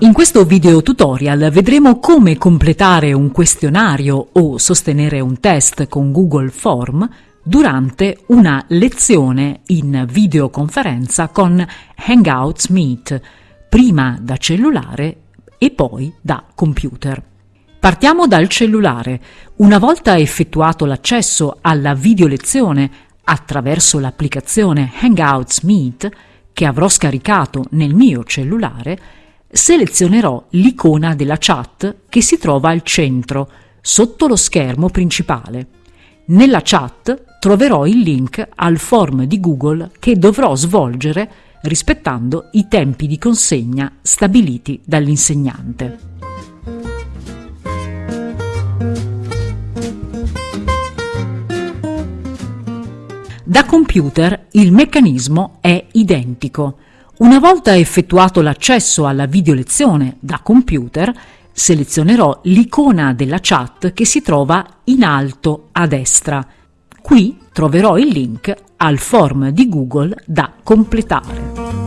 In questo video tutorial vedremo come completare un questionario o sostenere un test con Google Form durante una lezione in videoconferenza con Hangouts Meet, prima da cellulare e poi da computer. Partiamo dal cellulare. Una volta effettuato l'accesso alla videolezione attraverso l'applicazione Hangouts Meet, che avrò scaricato nel mio cellulare, selezionerò l'icona della chat che si trova al centro, sotto lo schermo principale. Nella chat troverò il link al form di Google che dovrò svolgere rispettando i tempi di consegna stabiliti dall'insegnante. Da computer il meccanismo è identico. Una volta effettuato l'accesso alla videolezione da computer, selezionerò l'icona della chat che si trova in alto a destra. Qui troverò il link al form di Google da completare.